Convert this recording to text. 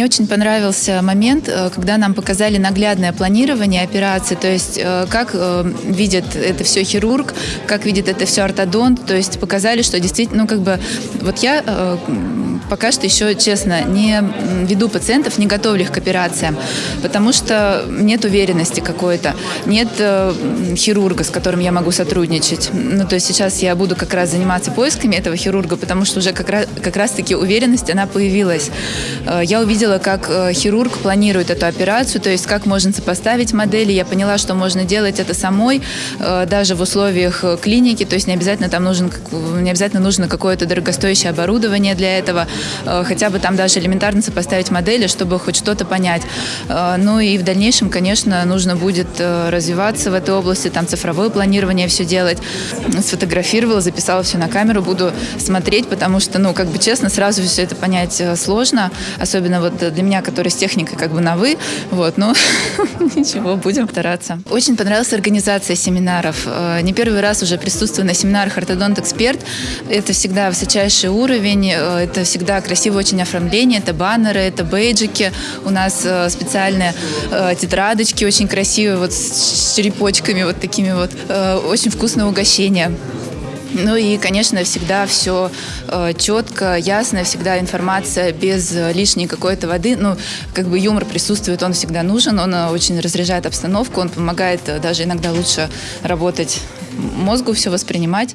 Мне очень понравился момент, э, когда нам показали наглядное планирование операции, то есть э, как э, видит это все хирург, как видит это все ортодонт, то есть показали, что действительно, ну как бы, вот я пока что еще, честно, не веду пациентов, не готовлю их к операциям, потому что нет уверенности какой-то, нет хирурга, с которым я могу сотрудничать. Ну, то есть сейчас я буду как раз заниматься поисками этого хирурга, потому что уже как раз, как раз-таки уверенность, она появилась. Я увидела, как э, хирург планирует эту операцию, то есть как можно сопоставить модели. Я поняла, что можно делать это самой, э, даже в условиях э, клиники, то есть не обязательно там нужен, не обязательно нужно какое-то дорогостоящее оборудование для этого, хотя бы там даже элементарно сопоставить модели, чтобы хоть что-то понять. Ну и в дальнейшем, конечно, нужно будет развиваться в этой области, там цифровое планирование все делать. Сфотографировала, записала все на камеру, буду смотреть, потому что, ну, как бы честно, сразу все это понять сложно, особенно вот для меня, который с техникой как бы на «вы», вот, но ничего, будем стараться. Очень понравилась организация семинаров. Э, не первый раз уже присутствую на семинарах «Ортодонт-эксперт». Это всегда высочайший уровень, э, это всегда красивое очень оформление, это баннеры, это бейджики. У нас э, специальные тетрадочки очень красивые, вот с черепочками вот такими вот. Очень вкусное угощение. Ну и, конечно, всегда все э, четко, ясно, всегда информация без лишней какой-то воды. Ну, как бы юмор присутствует, он всегда нужен, он э, очень разряжает обстановку, он помогает э, даже иногда лучше работать мозгу, все воспринимать.